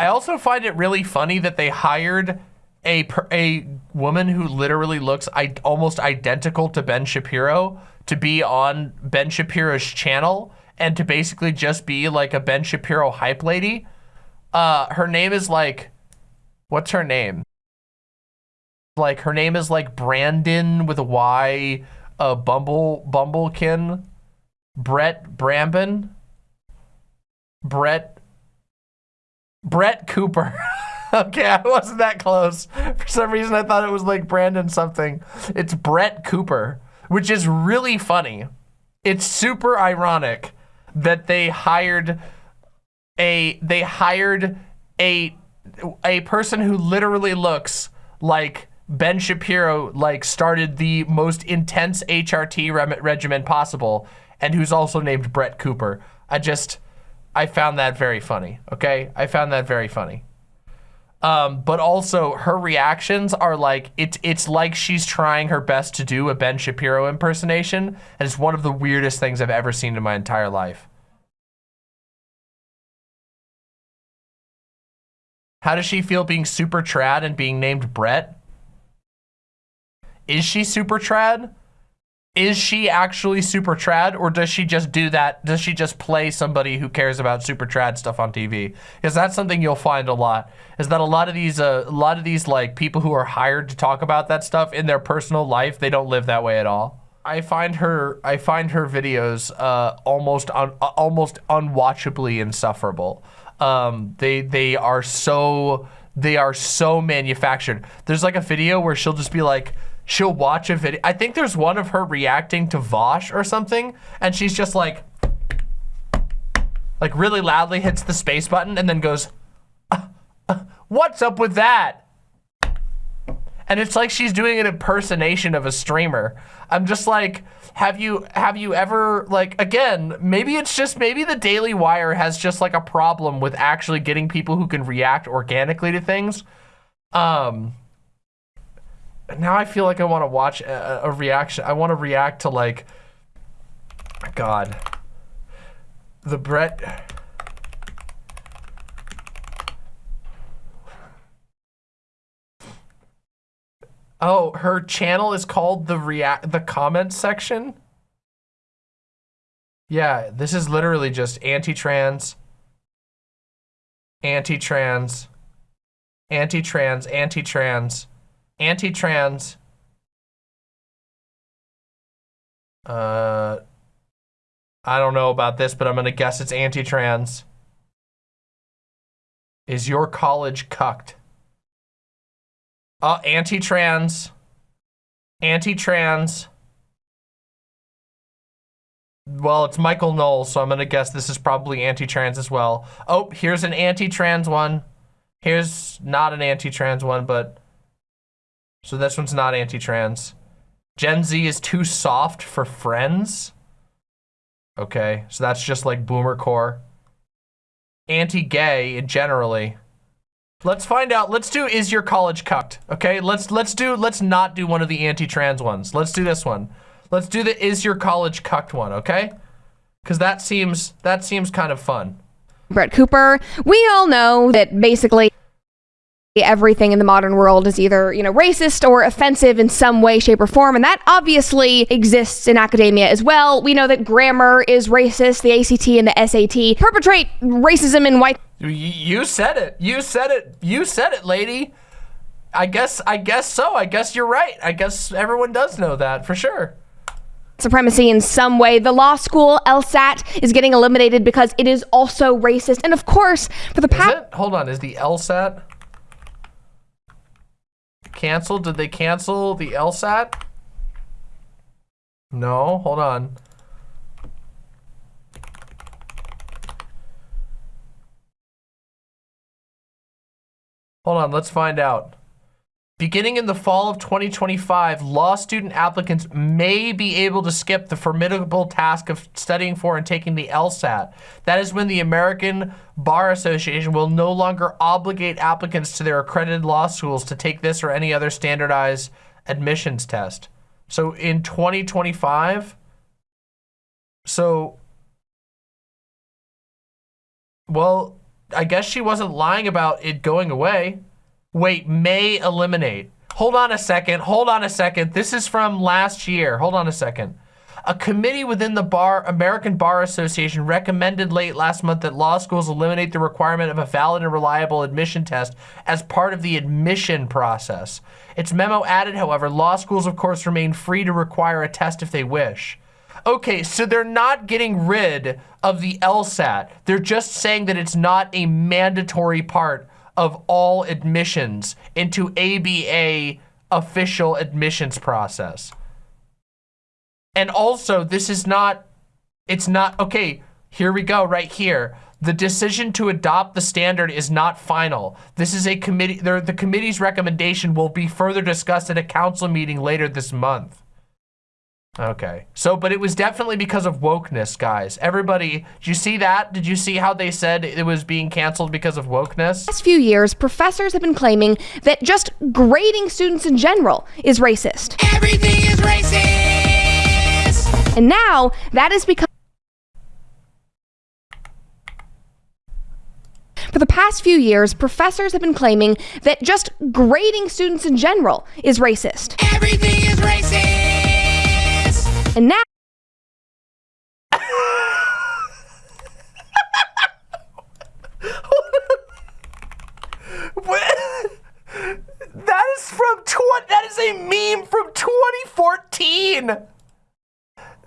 I also find it really funny that they hired a a woman who literally looks I, almost identical to Ben Shapiro to be on Ben Shapiro's channel and to basically just be like a Ben Shapiro hype lady. Uh, her name is like, what's her name? Like her name is like Brandon with a Y, uh, Bumble Bumblekin, Brett Brambin, Brett Brett Cooper. okay, I wasn't that close. For some reason, I thought it was like Brandon something. It's Brett Cooper, which is really funny. It's super ironic that they hired a they hired a a person who literally looks like Ben Shapiro like started the most intense HRT regimen possible and who's also named Brett Cooper. I just I found that very funny. Okay, I found that very funny. Um, but also her reactions are like it's it's like she's trying her best to do a Ben Shapiro impersonation, and it's one of the weirdest things I've ever seen in my entire life. How does she feel being super trad and being named Brett? Is she super trad? Is she actually super trad or does she just do that? Does she just play somebody who cares about super trad stuff on TV? Because that's something you'll find a lot is that a lot of these, uh, a lot of these like people who are hired to talk about that stuff in their personal life, they don't live that way at all. I find her, I find her videos uh, almost, un, uh, almost unwatchably insufferable. Um, they, they are so, they are so manufactured. There's like a video where she'll just be like, she'll watch a video. I think there's one of her reacting to Vaush or something, and she's just like, like really loudly hits the space button and then goes, uh, uh, what's up with that? And it's like she's doing an impersonation of a streamer. I'm just like, have you have you ever like again, maybe it's just maybe the Daily Wire has just like a problem with actually getting people who can react organically to things. Um now I feel like I want to watch a, a reaction. I want to react to like, God, the Brett. Oh, her channel is called the react the comment section. Yeah, this is literally just anti-trans, anti-trans, anti-trans, anti-trans, anti-trans. Uh, I don't know about this, but I'm gonna guess it's anti-trans. Is your college cucked? Uh, anti-trans. Anti-trans. Well, it's Michael Knowles, so I'm gonna guess this is probably anti-trans as well. Oh, here's an anti-trans one. Here's not an anti-trans one, but so this one's not anti-trans. Gen Z is too soft for friends. Okay, so that's just like boomer core. Anti-gay in generally. Let's find out. Let's do is your college cucked? Okay, let's let's do let's not do one of the anti-trans ones. Let's do this one. Let's do the is your college cucked one, okay? Cuz that seems that seems kind of fun. Brett Cooper, we all know that basically everything in the modern world is either, you know, racist or offensive in some way, shape, or form. And that obviously exists in academia as well. We know that grammar is racist, the ACT and the SAT perpetrate racism in white. You said it. You said it. You said it, lady. I guess, I guess so. I guess you're right. I guess everyone does know that for sure supremacy in some way. The law school, LSAT, is getting eliminated because it is also racist. And of course, for the past- Hold on, is the LSAT? Canceled? Did they cancel the LSAT? No, hold on. Hold on, let's find out. Beginning in the fall of 2025, law student applicants may be able to skip the formidable task of studying for and taking the LSAT. That is when the American Bar Association will no longer obligate applicants to their accredited law schools to take this or any other standardized admissions test. So in 2025, so, well, I guess she wasn't lying about it going away. Wait, may eliminate. Hold on a second. Hold on a second. This is from last year. Hold on a second. A committee within the Bar American Bar Association recommended late last month that law schools eliminate the requirement of a valid and reliable admission test as part of the admission process. Its memo added, however, law schools, of course, remain free to require a test if they wish. Okay, so they're not getting rid of the LSAT. They're just saying that it's not a mandatory part of all admissions into ABA official admissions process. And also, this is not, it's not, okay, here we go right here. The decision to adopt the standard is not final. This is a committee, the committee's recommendation will be further discussed at a council meeting later this month. Okay. So, but it was definitely because of wokeness, guys. Everybody, did you see that? Did you see how they said it was being canceled because of wokeness? Last few years, professors have been claiming that just grading students in general is racist. Everything is racist. And now that has become For the past few years, professors have been claiming that just grading students in general is racist. Everything is racist. And now that is from tw that is a meme from 2014. The,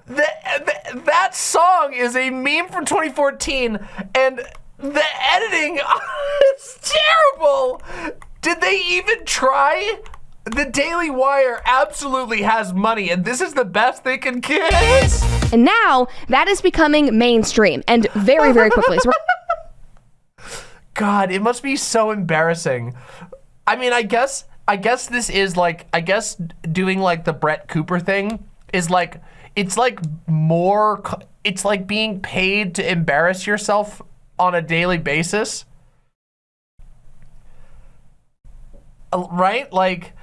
the, that song is a meme from 2014 and the editing is terrible. Did they even try? The Daily Wire absolutely has money, and this is the best they can get. And now that is becoming mainstream and very, very quickly. So God, it must be so embarrassing. I mean, I guess, I guess this is like, I guess doing like the Brett Cooper thing is like, it's like more, it's like being paid to embarrass yourself on a daily basis. Uh, right? Like,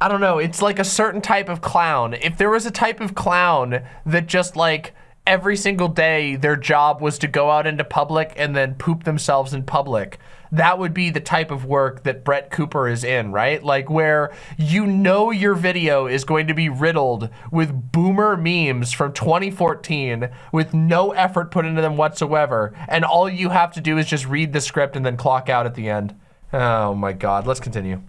I don't know. It's like a certain type of clown. If there was a type of clown that just like every single day their job was to go out into public and then poop themselves in public, that would be the type of work that Brett Cooper is in, right? Like where you know your video is going to be riddled with boomer memes from 2014 with no effort put into them whatsoever. And all you have to do is just read the script and then clock out at the end. Oh my God, let's continue.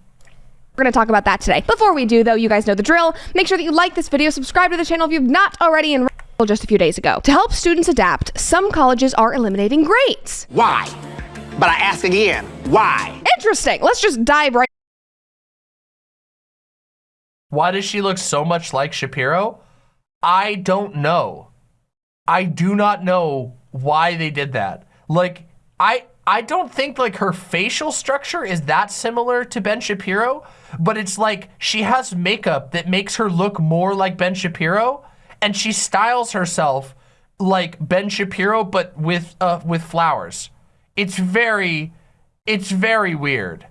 We're going to talk about that today. Before we do, though, you guys know the drill. Make sure that you like this video, subscribe to the channel if you've not already, and just a few days ago. To help students adapt, some colleges are eliminating grades. Why? But I ask again, why? Interesting. Let's just dive right. Why does she look so much like Shapiro? I don't know. I do not know why they did that. Like, I I don't think like her facial structure is that similar to Ben Shapiro, but it's like she has makeup that makes her look more like Ben Shapiro and she styles herself like Ben Shapiro but with uh, with flowers. It's very it's very weird.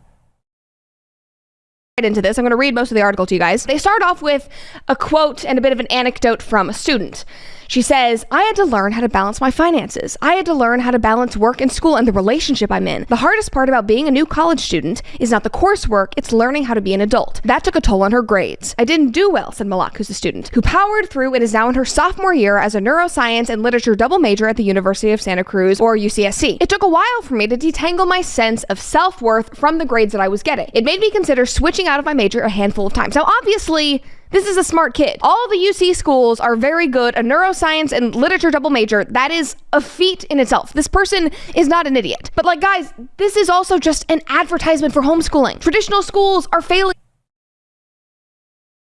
Right into this, I'm going to read most of the article to you guys. They start off with a quote and a bit of an anecdote from a student. She says, I had to learn how to balance my finances. I had to learn how to balance work and school and the relationship I'm in. The hardest part about being a new college student is not the coursework, it's learning how to be an adult. That took a toll on her grades. I didn't do well, said Malak, who's a student, who powered through and is now in her sophomore year as a neuroscience and literature double major at the University of Santa Cruz, or UCSC. It took a while for me to detangle my sense of self worth from the grades that I was getting. It made me consider switching out of my major a handful of times. Now, obviously, this is a smart kid. All the UC schools are very good. A neuroscience and literature double major, that is a feat in itself. This person is not an idiot. But like, guys, this is also just an advertisement for homeschooling. Traditional schools are failing.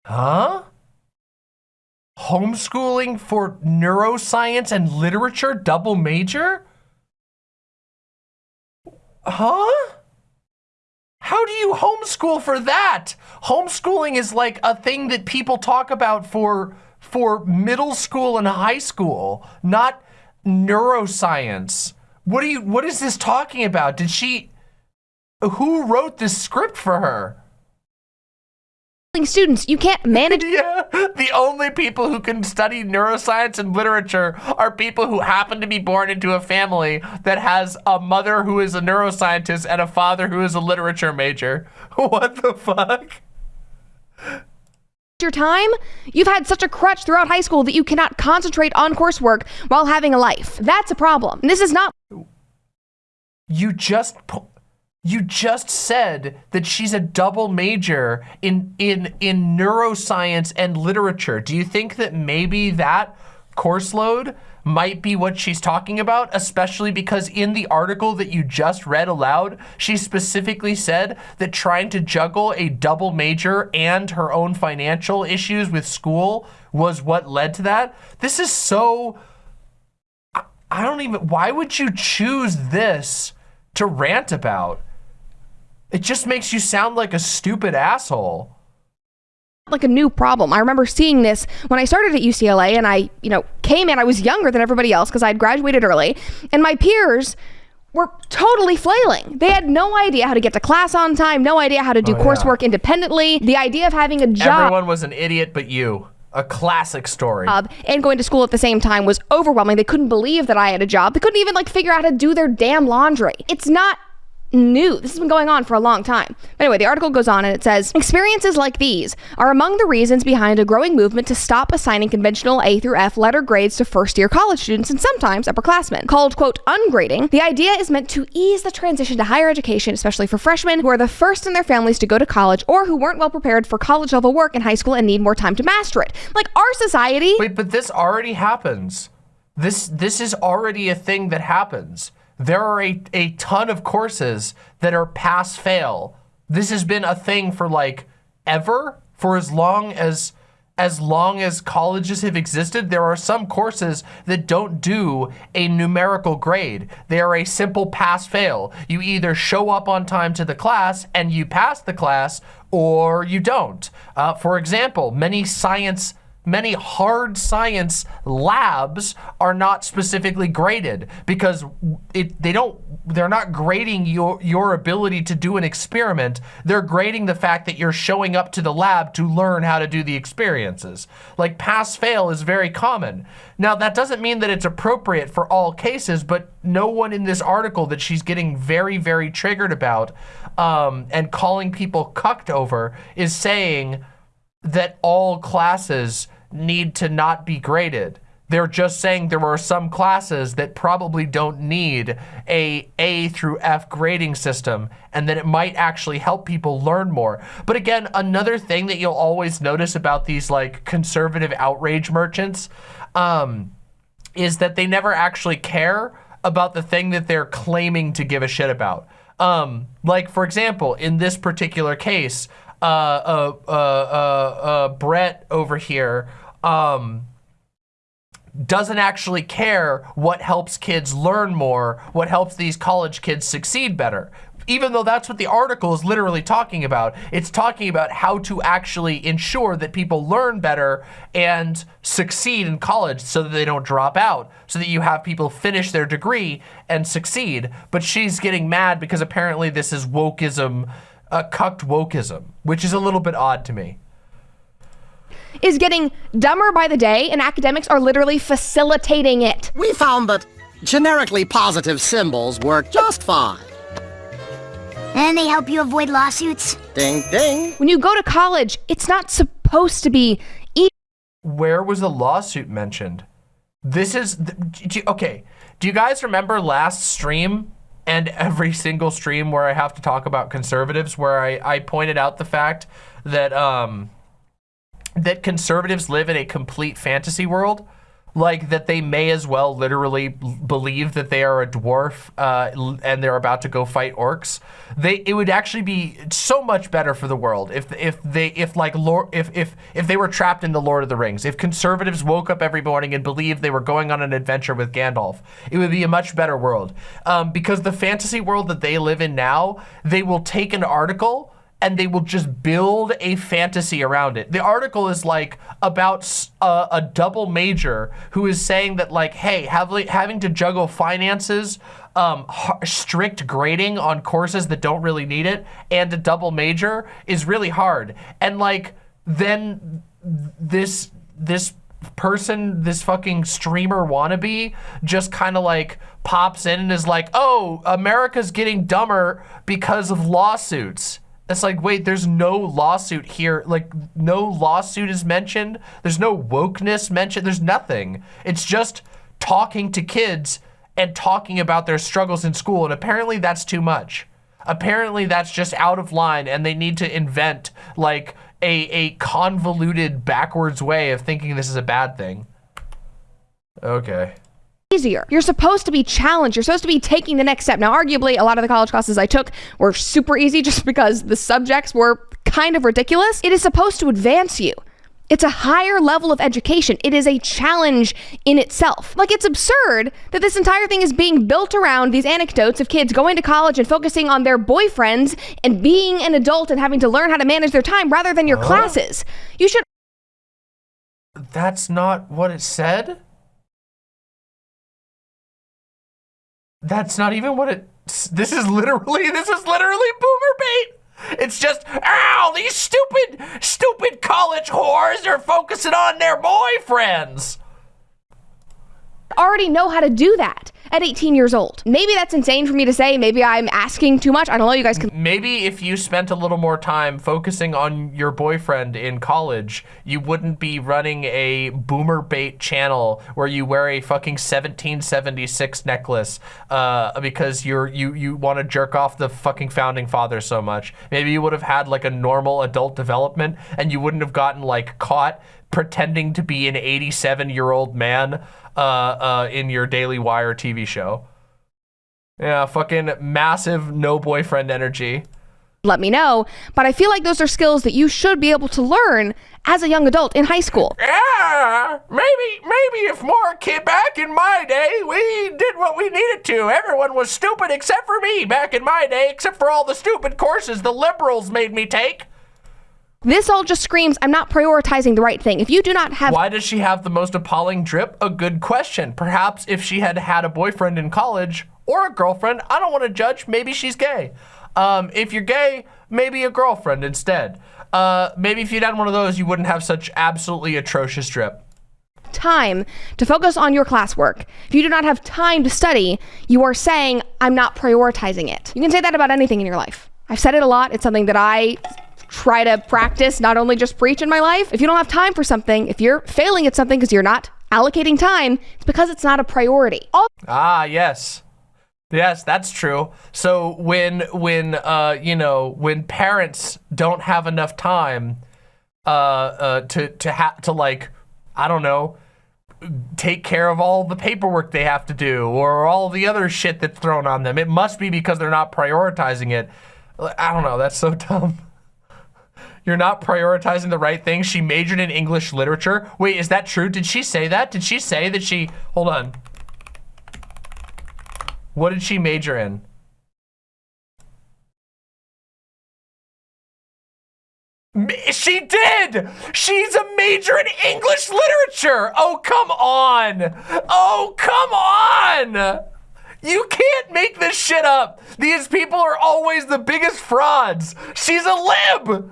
Huh? Homeschooling for neuroscience and literature double major? Huh? How do you homeschool for that? Homeschooling is like a thing that people talk about for for middle school and high school, not neuroscience. What are you what is this talking about? Did she who wrote this script for her? Students. You can't manage Yeah, the only people who can study neuroscience and literature are people who happen to be born into a family that has a mother who is a neuroscientist and a father who is a literature major. What the fuck? your time. You've had such a crutch throughout high school that you cannot concentrate on coursework while having a life. That's a problem. And this is not You just pu- you just said that she's a double major in in in neuroscience and literature. Do you think that maybe that course load might be what she's talking about, especially because in the article that you just read aloud, she specifically said that trying to juggle a double major and her own financial issues with school was what led to that. This is so I- I don't even why would you choose this to rant about? It just makes you sound like a stupid asshole. like a new problem. I remember seeing this when I started at UCLA and I, you know, came in. I was younger than everybody else because I had graduated early, and my peers were totally flailing. They had no idea how to get to class on time, no idea how to do Oh, yeah. coursework independently. The idea of having a job Everyone was an idiot but you. A classic story. and going to school at the same time was overwhelming. They couldn't believe that I had a job. They couldn't even like figure out how to do their damn laundry. It's not new. This has been going on for a long time. But anyway, the article goes on and it says experiences like these are among the reasons behind a growing movement to stop assigning conventional A through F letter grades to first year college students and sometimes upperclassmen. Called, quote, ungrading, the idea is meant to ease the transition to higher education, especially for freshmen who are the first in their families to go to college or who weren't well prepared for college level work in high school and need more time to master it. Like our society. Wait, but this already happens. This this is already a thing that happens. There are a, a ton of courses that are pass fail. This has been a thing for like ever for as long as as long as colleges have existed, there are some courses that don't do a numerical grade. They are a simple pass fail. You either show up on time to the class and you pass the class or you don't. Uh, for example, many science many hard science labs are not specifically graded because it, they don't they're not grading your your ability to do an experiment. They're grading the fact that you're showing up to the lab to learn how to do the experiences. Like pass fail is very common. Now that doesn't mean that it's appropriate for all cases but no one in this article that she's getting very very triggered about um, and calling people cucked over is saying that all classes need to not be graded. They're just saying there are some classes that probably don't need a A through F grading system and that it might actually help people learn more. But again, another thing that you'll always notice about these like conservative outrage merchants um, is that they never actually care about the thing that they're claiming to give a shit about. Um, like for example, in this particular case, uh, uh, uh, uh, uh, Brett over here, um, doesn't actually care what helps kids learn more, what helps these college kids succeed better. Even though that's what the article is literally talking about. It's talking about how to actually ensure that people learn better and succeed in college so that they don't drop out, so that you have people finish their degree and succeed. But she's getting mad because apparently this is wokeism, uh, cucked wokeism, which is a little bit odd to me. Is getting dumber by the day, and academics are literally facilitating it. We found that generically positive symbols work just fine. And they help you avoid lawsuits? Ding ding. When you go to college, it's not supposed to be easy. where was the lawsuit mentioned? This is th- do okay. Do you guys remember last stream and every single stream where I have to talk about conservatives, where I, I pointed out the fact that um, that conservatives live in a complete fantasy world? Like that they may as well literally believe that they are a dwarf uh, and they're about to go fight orcs. They it would actually be so much better for the world if if they if like if if if they were trapped in the Lord of the Rings. If conservatives woke up every morning and believed they were going on an adventure with Gandalf, it would be a much better world. Um, because the fantasy world that they live in now, they will take an article and they will just build a fantasy around it. The article is like about a double major who is saying that like, hey, having having to juggle finances, um, strict grading on courses that don't really need it, and a double major is really hard. And like, then this this person, this fucking streamer wannabe, just kind of like pops in and is like, "Oh, America's getting dumber because of lawsuits." It's like, wait, there's no lawsuit here. Like, no lawsuit is mentioned. There's no wokeness mentioned. There's nothing. It's just talking to kids and talking about their struggles in school. And apparently that's too much. Apparently that's just out of line and they need to invent like a, a convoluted backwards way of thinking this is a bad thing. Okay. Easier. You're supposed to be challenged. You're supposed to be taking the next step. Now, arguably, a lot of the college classes I took were super easy just because the subjects were kind of ridiculous. It is supposed to advance you. It's a higher level of education. It is a challenge in itself. Like, it's absurd that this entire thing is being built around these anecdotes of kids going to college and focusing on their boyfriends and being an adult and having to learn how to manage their time rather than your classes. You should That's not what it said? That's not even what it. This is literally. This is literally boomer bait. It's just, ow, these stupid, stupid college whores are focusing on their boyfriends. Already know how to do that at 18 years old. Maybe that's insane for me to say. Maybe I'm asking too much. I don't know. You guys can Maybe if you spent a little more time focusing on your boyfriend in college, you wouldn't be running a boomer bait channel where you wear a fucking 1776 necklace uh, because you're you you want to jerk off the fucking founding father so much. Maybe you would have had like a normal adult development and you wouldn't have gotten like caught pretending to be an 87 year old man uh, uh, in your Daily Wire TV show. Yeah, fucking massive no boyfriend energy. let me know. But I feel like those are skills that you should be able to learn as a young adult in high school. Yeah, maybe, maybe if more kid back in my day, we did what we needed to. Everyone was stupid except for me back in my day, except for all the stupid courses the liberals made me take. This all just screams I'm not prioritizing the right thing. If you do not have Why does she have the most appalling drip? A good question. Perhaps if she had had a boyfriend in college or a girlfriend, I don't want to judge, maybe she's gay. Um, if you're gay, maybe a girlfriend instead. Uh, maybe if you'd had one of those, you wouldn't have such absolutely atrocious drip. time to focus on your classwork, if you do not have time to study, you are saying I'm not prioritizing it. You can say that about anything in your life. I've said it a lot. It's something that I try to practice, not only just preach in my life. If you don't have time for something, if you're failing at something because you're not allocating time, it's because it's not a priority. All Ah, yes. Yes, that's true. So when when uh you know, when parents don't have enough time uh uh to to have to like I don't know, take care of all the paperwork they have to do or all the other shit that's thrown on them. It must be because they're not prioritizing it. I don't know, that's so dumb. You're not prioritizing the right thing. She majored in English literature. Wait, is that true? Did she say that? Did she say that she Hold on. What did she major in? She did! She's a major in English literature! Oh, come on! Oh, come on! You can't make this shit up! These people are always the biggest frauds! She's a lib!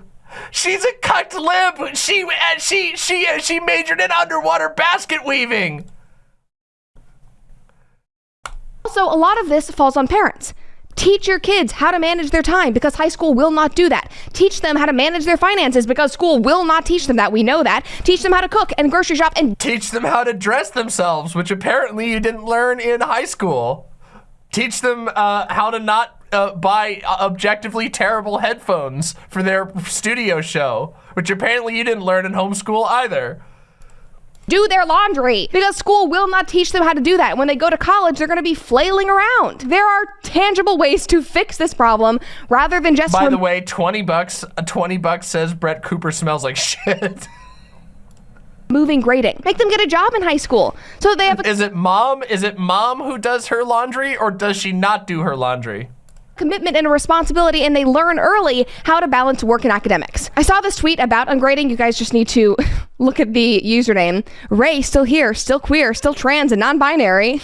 She's a cucked lib! She, and she, she, she majored in underwater basket weaving! Also, a lot of this falls on parents. Teach your kids how to manage their time because high school will not do that. Teach them how to manage their finances because school will not teach them that. We know that. Teach them how to cook and grocery shop and Teach them how to dress themselves, which apparently you didn't learn in high school. Teach them uh, how to not uh, buy uh, objectively terrible headphones for their studio show, which apparently you didn't learn in homeschool either. do their laundry because school will not teach them how to do that. When they go to college, they're going to be flailing around. There are tangible ways to fix this problem rather than just By the way, 20 bucks, uh, 20 bucks says Brett Cooper smells like shit. Moving grading. Make them get a job in high school so they have a Is it mom? Is it mom who does her laundry or does she not do her laundry? commitment and a responsibility and they learn early how to balance work and academics. I saw this tweet about ungrading. You guys just need to look at the username. Ray, still here, still queer, still trans and non binary.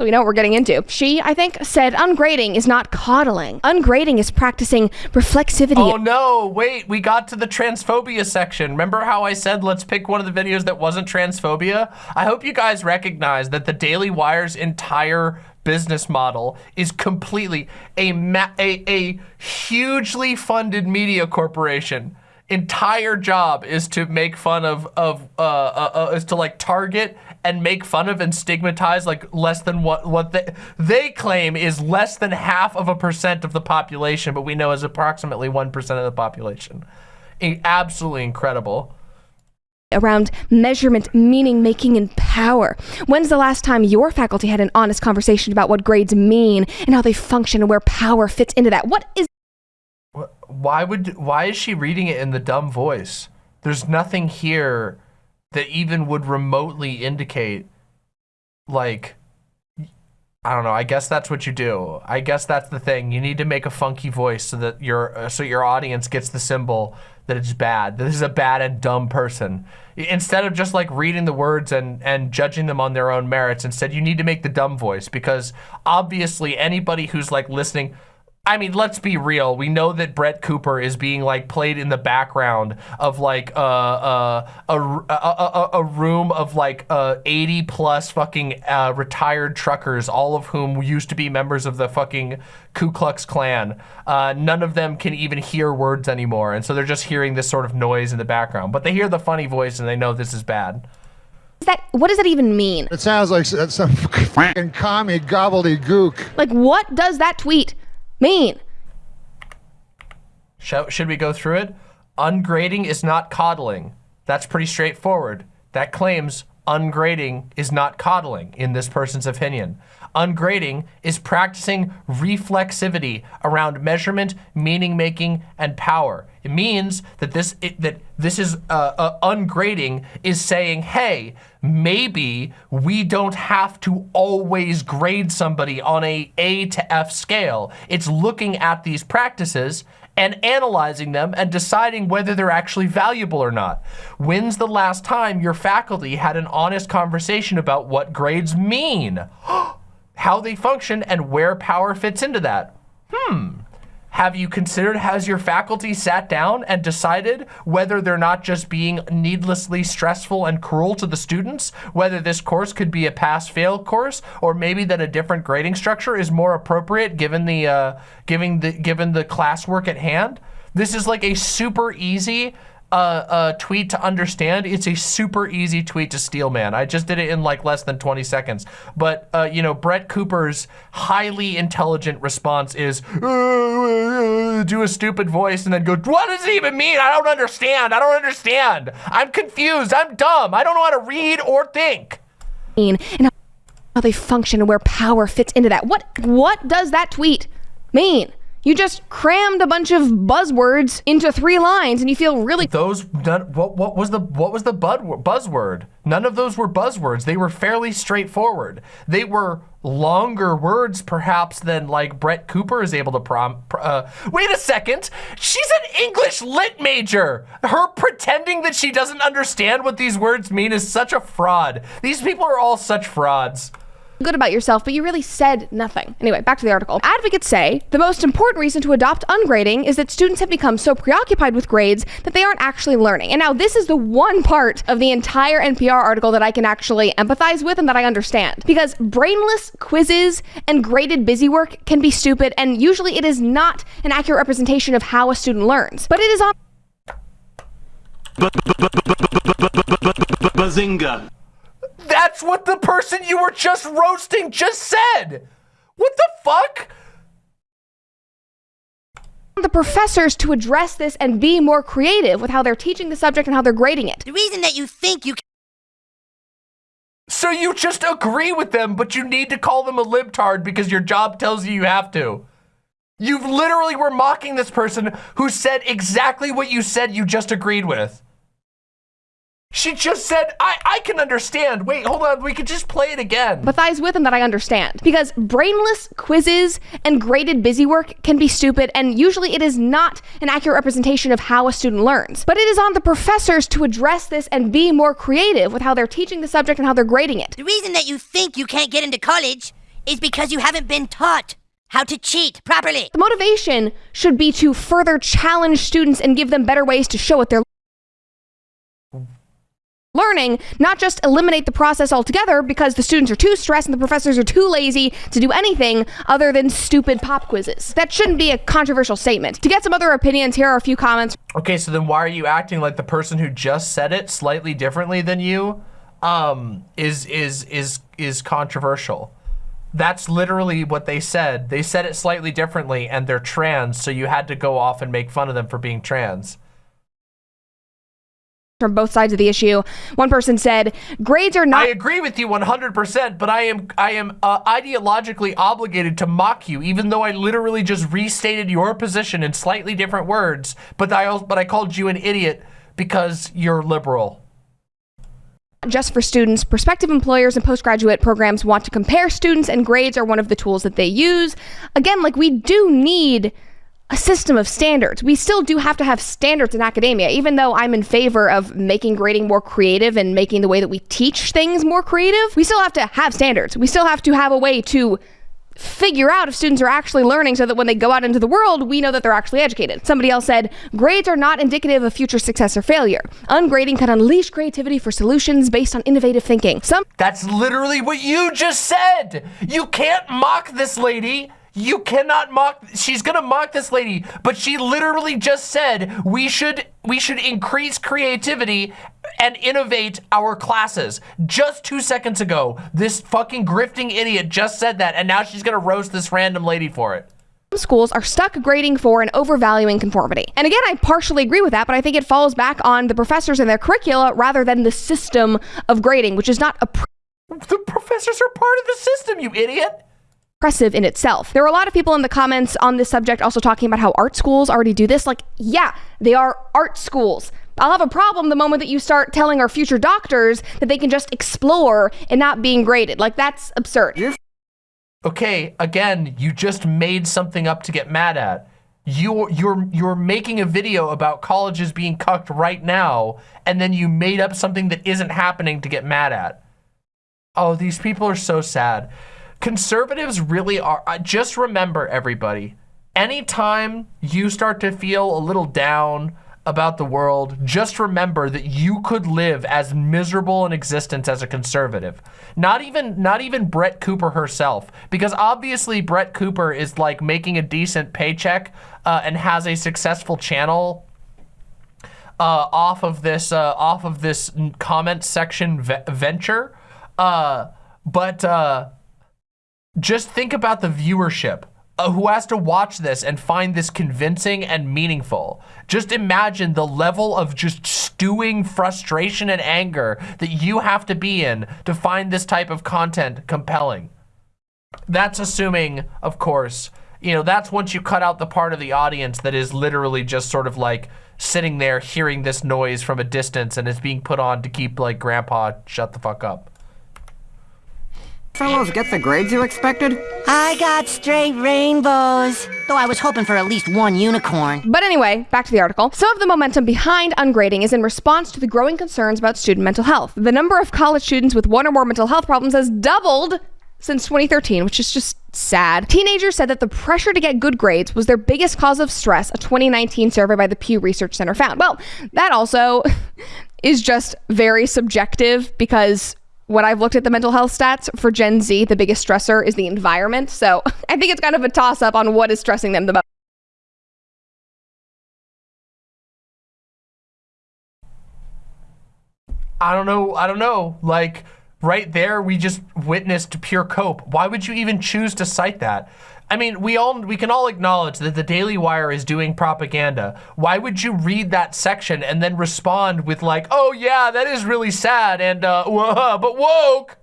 So we know what we're getting into. She, I think, said ungrading is not coddling. Ungrading is practicing reflexivity. Oh no, wait, we got to the transphobia section. Remember how I said let's pick one of the videos that wasn't transphobia? I hope you guys recognize that the Daily Wire's entire business model is completely a, a, a hugely funded media corporation entire job is to make fun of of uh, uh, uh, is to like target and make fun of and stigmatize like less than what what they they claim is less than half of a percent of the population, but we know is approximately one percent of the population. Absolutely incredible. around measurement, meaning making, and power. When's the last time your faculty had an honest conversation about what grades mean and how they function and where power fits into that? What is Why would why is she reading it in the dumb voice? There's nothing here that even would remotely indicate like I don't know. I guess that's what you do. I guess that's the thing. You need to make a funky voice so that your uh, so your audience gets the symbol that it's bad. That this is a bad and dumb person. Instead of just like reading the words and and judging them on their own merits, instead you need to make the dumb voice because obviously anybody who's like listening I mean, let's be real. We know that Brett Cooper is being like played in the background of like uh, uh, a, a, a, a room of like uh, 80 plus fucking uh, retired truckers, all of whom used to be members of the fucking Ku Klux Klan. Uh, none of them can even hear words anymore. And so they're just hearing this sort of noise in the background. But they hear the funny voice and they know this is bad. that? What does that even mean? It sounds like some fucking commie gobbledygook. Like, what does that tweet mean? Should we go through it? Ungrading is not coddling. That's pretty straightforward. That claims ungrading is not coddling in this person's opinion. Ungrading is practicing reflexivity around measurement, meaning making, and power. It means that this it, that this is uh, uh, ungrading is saying, hey, maybe we don't have to always grade somebody on a A to F scale. It's looking at these practices and analyzing them and deciding whether they're actually valuable or not. When's the last time your faculty had an honest conversation about what grades mean, how they function, and where power fits into that? Hmm. Have you considered, has your faculty sat down and decided whether they're not just being needlessly stressful and cruel to the students? Whether this course could be a pass-fail course, or maybe that a different grading structure is more appropriate given the, uh, given the, given the classwork at hand? This is like a super easy uh, uh, tweet to understand. It's a super easy tweet to steelman. I just did it in like less than 20 seconds. But, uh, you know, Brett Cooper's highly intelligent response is "Uh, do a stupid voice and then go, what does it even mean? I don't understand. I don't understand. I'm confused. I'm dumb. I don't know how to read or think. and how they function and where power fits into that. What what does that tweet mean? You just crammed a bunch of buzzwords into three lines and you feel really Those none, what what was the what was the bud, buzzword? None of those were buzzwords. They were fairly straightforward. They were longer words perhaps than like Brett Cooper is able to prom. pr- Uh, wait a second. She's an English lit major. Her pretending that she doesn't understand what these words mean is such a fraud. These people are all such frauds. Good about yourself, but you really said nothing. Anyway, back to the article. Advocates say the most important reason to adopt ungrading is that students have become so preoccupied with grades that they aren't actually learning. And now this is the one part of the entire NPR article that I can actually empathize with and that I understand. Because brainless quizzes and graded busy work can be stupid, and usually it is not an accurate representation of how a student learns. But it is on Bazinga. That's what the person you were just roasting just said. What the fuck? the professors to address this and be more creative with how they're teaching the subject and how they're grading it. The reason that you think you So you just agree with them, but you need to call them a libtard because your job tells you you have to. You literally were mocking this person who said exactly what you said you just agreed with. She just said, I, I can understand. Wait, hold on. We could just play it again. empathize with and that I understand. Because brainless quizzes and graded busy work can be stupid, and usually it is not an accurate representation of how a student learns. But it is on the professors to address this and be more creative with how they're teaching the subject and how they're grading it. the reason that you think you can't get into college is because you haven't been taught how to cheat properly. The motivation should be to further challenge students and give them better ways to show what they're learning, not just eliminate the process altogether because the students are too stressed and the professors are too lazy to do anything other than stupid pop quizzes. That shouldn't be a controversial statement. To get some other opinions, here are a few comments. Okay, so then why are you acting like the person who just said it slightly differently than you? Um, is is is is controversial. That's literally what they said. They said it slightly differently and they're trans, so you had to go off and make fun of them for being trans. From both sides of the issue. One person said, grades are not I agree with you 100%, but I am I am uh, ideologically obligated to mock you, even though I literally just restated your position in slightly different words. But I but I called you an idiot because you're liberal. just for students. Prospective employers and postgraduate programs want to compare students, and grades are one of the tools that they use. Again, like we do need a system of standards. We still do have to have standards in academia, even though I'm in favor of making grading more creative and making the way that we teach things more creative. We still have to have standards. We still have to have a way to figure out if students are actually learning so that when they go out into the world, we know that they're actually educated. Somebody else said, grades are not indicative of future success or failure. Ungrading can unleash creativity for solutions based on innovative thinking. Some That's literally what you just said. You can't mock this lady. You cannot mock she's gonna mock this lady, but she literally just said we should we should increase creativity and innovate our classes. Just two seconds ago, this fucking grifting idiot just said that, and now she's gonna roast this random lady for it. schools are stuck grading for and overvaluing conformity. And again, I partially agree with that, but I think it falls back on the professors and their curricula rather than the system of grading, which is not a The professors are part of the system, you idiot. Impressive in itself. There were a lot of people in the comments on this subject also talking about how art schools already do this. Like, yeah, they are art schools. I'll have a problem the moment that you start telling our future doctors that they can just explore and not being graded. Like, that's absurd. Okay, again, you just made something up to get mad at. You're you're you're making a video about colleges being cucked right now, and then you made up something that isn't happening to get mad at. Oh, these people are so sad. Conservatives really are. Just remember, everybody, anytime you start to feel a little down about the world, just remember that you could live as miserable an existence as a conservative. Not even not even Brett Cooper herself, because obviously Brett Cooper is like making a decent paycheck uh, and has a successful channel uh, off of this uh, off of this comment section ve venture. Uh, but uh, just think about the viewership uh, who has to watch this and find this convincing and meaningful. Just imagine the level of just stewing frustration and anger that you have to be in to find this type of content compelling. That's assuming, of course, you know, that's once you cut out the part of the audience that is literally just sort of like sitting there hearing this noise from a distance and it's being put on to keep like grandpa shut the fuck up. Fellows get the grades you expected? I got straight rainbows. Though I was hoping for at least one unicorn. But anyway, back to the article. Some of the momentum behind ungrading is in response to the growing concerns about student mental health. The number of college students with one or more mental health problems has doubled since 2013, which is just sad. Teenagers said that the pressure to get good grades was their biggest cause of stress, a 2019 survey by the Pew Research Center found. Well, that also is just very subjective because when I've looked at the mental health stats for Gen Z, the biggest stressor is the environment. So I think it's kind of a toss up on what is stressing them the most. I don't know. I don't know. Like right there, we just witnessed pure cope. Why would you even choose to cite that? I mean, we all we can all acknowledge that the Daily Wire is doing propaganda. Why would you read that section and then respond with like, "Oh yeah, that is really sad," and uh, "Whoa, but woke."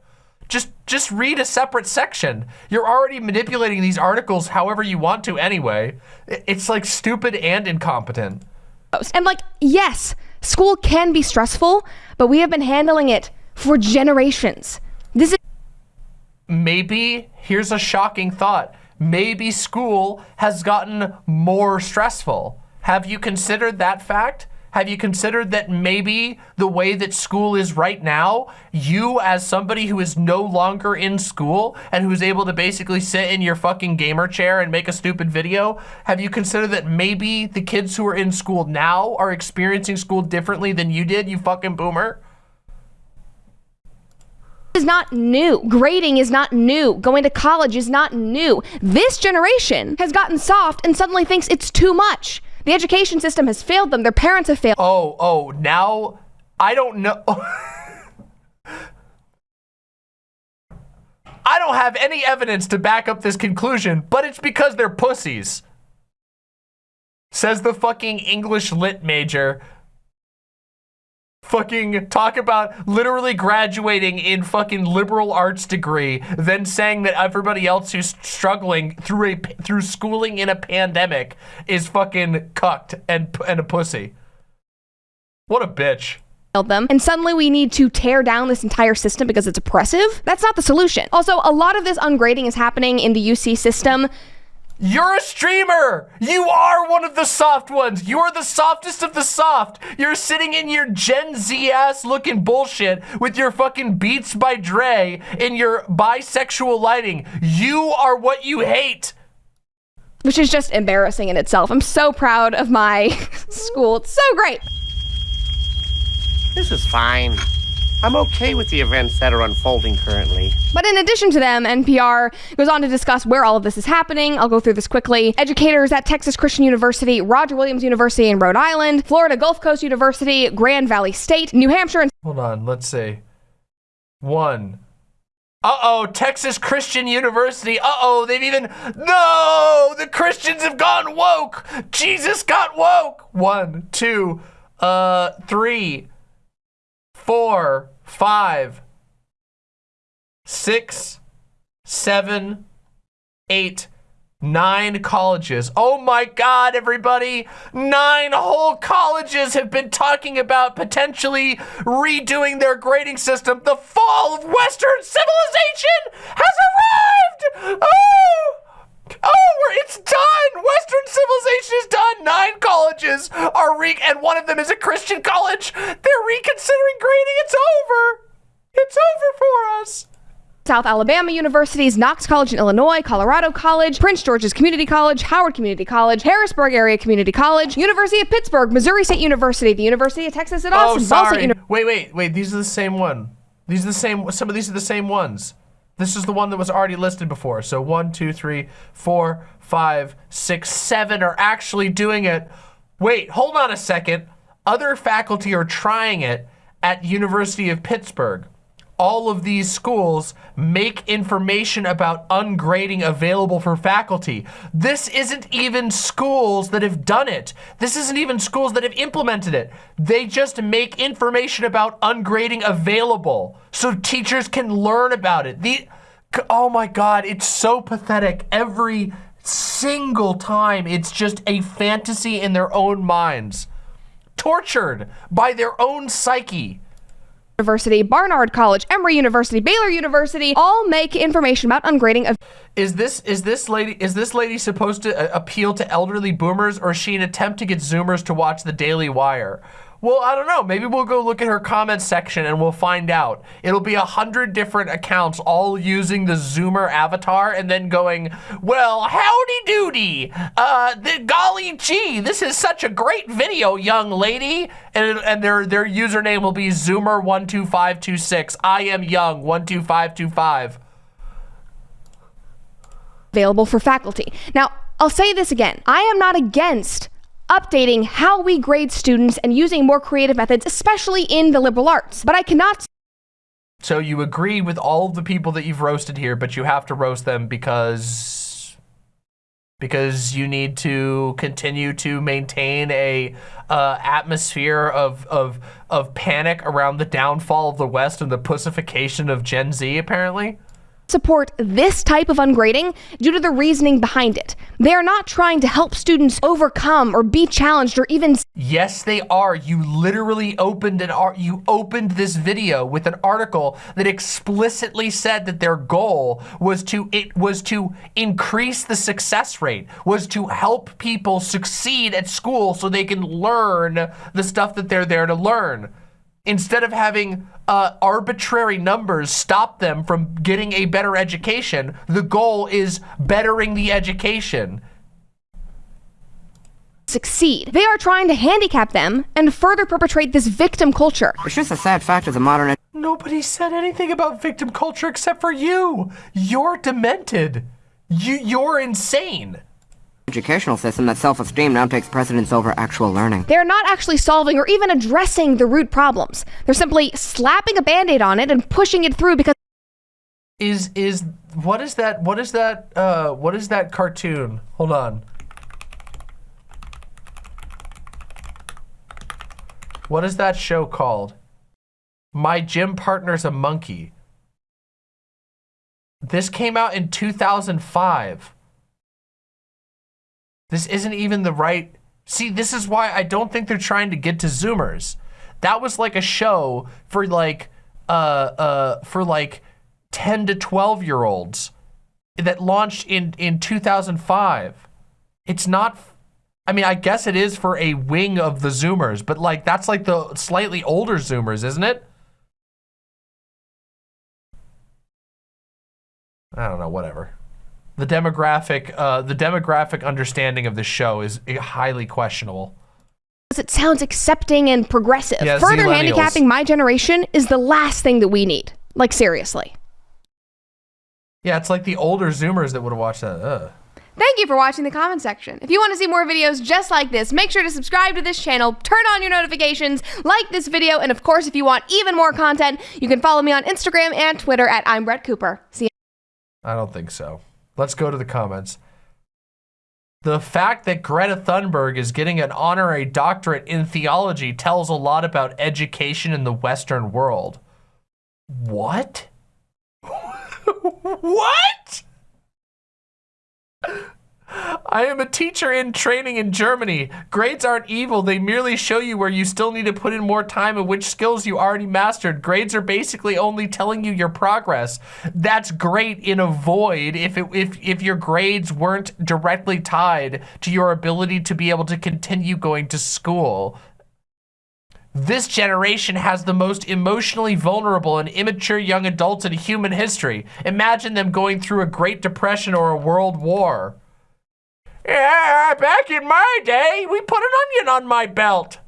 Just just read a separate section. You're already manipulating these articles however you want to anyway. It's like stupid and incompetent. And like, yes, school can be stressful, but we have been handling it for generations. This is maybe here's a shocking thought maybe school has gotten more stressful have you considered that fact Have you considered that maybe the way that school is right now, you as somebody who is no longer in school and who's able to basically sit in your fucking gamer chair and make a stupid video, have you considered that maybe the kids who are in school now are experiencing school differently than you did, you fucking boomer? Is not new. Grading is not new. Going to college is not new. This generation has gotten soft and suddenly thinks it's too much. The education system has failed them. Their parents have failed. Oh, oh, now I don't know. I don't have any evidence to back up this conclusion, but it's because they're pussies. Says the fucking English lit major. Fucking talk about literally graduating in fucking liberal arts degree, then saying that everybody else who's struggling through a through schooling in a pandemic is fucking cucked and and a pussy. What a bitch them and suddenly we need to tear down this entire system because it's oppressive. That's not the solution. Also, a lot of this ungrading is happening in the UC system. You're a streamer. You are one of the soft ones. You're the softest of the soft. You're sitting in your Gen Z ass looking bullshit with your fucking Beats by Dre in your bisexual lighting. You are what you hate. Which is just embarrassing in itself. I'm so proud of my school. It's so great. This is fine. I'm okay with the events that are unfolding currently. But in addition to them, NPR goes on to discuss where all of this is happening. I'll go through this quickly. Educators at Texas Christian University, Roger Williams University in Rhode Island, Florida Gulf Coast University, Grand Valley State, New Hampshire. And- Hold on, let's see. One. Uh-oh, Texas Christian University. Uh-oh, they've even... No! The Christians have gone woke! Jesus got woke! One, two, uh, three, four, five, six, seven, eight, nine colleges. Oh my God, everybody. Nine whole colleges have been talking about potentially redoing their grading system. The fall of Western civilization has arrived. Oh! Oh, it's done! Western civilization is done! Nine colleges are re- and one of them is a Christian college. They're reconsidering grading. It's over. It's over for us. South Alabama universities, Knox College in Illinois, Colorado College, Prince George's Community College, Howard Community College, Harrisburg Area Community College, University of Pittsburgh, Missouri State University, the University of Texas at oh, Austin, oh, sorry. Wait, wait, wait. These are the same one. These are the same. Some of these are the same ones. This is the one that was already listed before. So one, two, three, four, five, six, seven are actually doing it. Wait, hold on a second. Other faculty are trying it at University of Pittsburgh all of these schools make information about ungrading available for faculty. This isn't even schools that have done it. This isn't even schools that have implemented it. They just make information about ungrading available so teachers can learn about it. The, oh my God, it's so pathetic. Every single time, it's just a fantasy in their own minds. Tortured by their own psyche. University, Barnard College, Emory University, Baylor University, all make information about ungrading of is this is this lady is this lady supposed to uh, appeal to elderly boomers or is she an attempt to get zoomers to watch the Daily Wire? Well, I don't know. Maybe we'll go look at her comments section and we'll find out. It'll be a hundred different accounts all using the Zoomer avatar and then going, well, howdy doody. Uh, the, golly gee, this is such a great video, young lady. And, and their, their username will be Zoomer12526. I am young, 12525. Available for faculty. Now, I'll say this again. I am not against updating how we grade students and using more creative methods, especially in the liberal arts. But I cannot. So you agree with all of the people that you've roasted here, but you have to roast them because because you need to continue to maintain a uh, atmosphere of, of, of panic around the downfall of the West and the pussification of Gen Z, apparently? Support this type of ungrading due to the reasoning behind it. They are not trying to help students overcome or be challenged or even Yes, they are. You literally opened an art. You opened this video with an article that explicitly said that their goal was to it was to increase the success rate, was to help people succeed at school so they can learn the stuff that they're there to learn. Instead of having uh, arbitrary numbers stop them from getting a better education, the goal is bettering the education. succeed. They are trying to handicap them and further perpetrate this victim culture. It's just a sad fact of the modern Nobody said anything about victim culture except for you. You're demented. You, you're insane. Educational system that self-esteem now takes precedence over actual learning. They're not actually solving or even addressing the root problems. They're simply slapping a band-aid on it and pushing it through because Is is what is that? What is that? Uh, what is that cartoon? Hold on. What is that show called? My gym partner's a monkey. This came out in 2005. This isn't even the right. See, this is why I don't think they're trying to get to Zoomers. That was like a show for like, uh, uh, for like 10 to 12 year olds that launched in, in 2005. It's not, I mean, I guess it is for a wing of the Zoomers, but like, that's like the slightly older Zoomers, isn't it? I don't know, whatever. The demographic, uh, the demographic understanding of the show is highly questionable. it sounds accepting and progressive. Yeah, Further handicapping my generation is the last thing that we need. Like seriously. Yeah, it's like the older Zoomers that would have watched that. Ugh. Thank you for watching the comment section. If you want to see more videos just like this, make sure to subscribe to this channel, turn on your notifications, like this video, and of course, if you want even more content, you can follow me on Instagram and Twitter at I'm Brett Cooper. See you. I don't think so. Let's go to the comments. The fact that Greta Thunberg is getting an honorary doctorate in theology tells a lot about education in the Western world. What? what? I am a teacher in training in Germany. Grades aren't evil. They merely show you where you still need to put in more time and which skills you already mastered. Grades are basically only telling you your progress. That's great in a void if, it, if, if your grades weren't directly tied to your ability to be able to continue going to school. This generation has the most emotionally vulnerable and immature young adults in human history. Imagine them going through a Great Depression or a World War. Yeah, back in my day, we put an onion on my belt.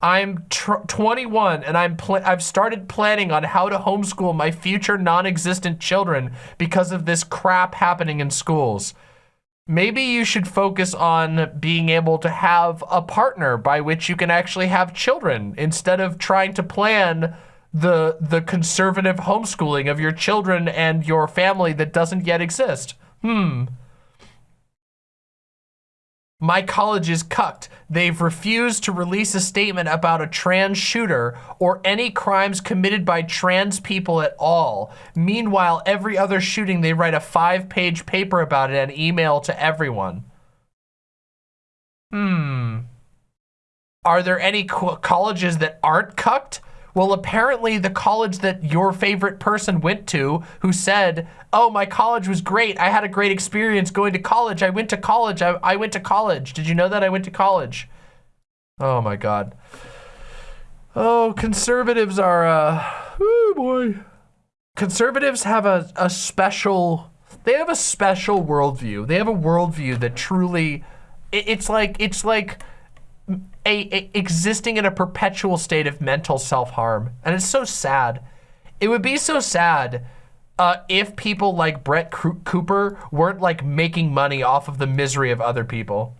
I'm tr 21 and I'm I've started planning on how to homeschool my future non-existent children because of this crap happening in schools. Maybe you should focus on being able to have a partner by which you can actually have children instead of trying to plan the the conservative homeschooling of your children and your family that doesn't yet exist. Hmm. My college is cucked. They've refused to release a statement about a trans shooter or any crimes committed by trans people at all. Meanwhile, every other shooting, they write a five-page paper about it and email to everyone. Hmm. Are there any co colleges that aren't cucked? Well, apparently the college that your favorite person went to who said, oh, my college was great. I had a great experience going to college. I went to college. I, I went to college. Did you know that I went to college? Oh my God. Oh, conservatives are, uh, oh boy. Conservatives have a, a special, they have a special worldview. They have a worldview that truly, it, it's like, it's like, a, a, existing in a perpetual state of mental self-harm. And it's so sad. It would be so sad uh, if people like Brett Coo- Cooper weren't like making money off of the misery of other people.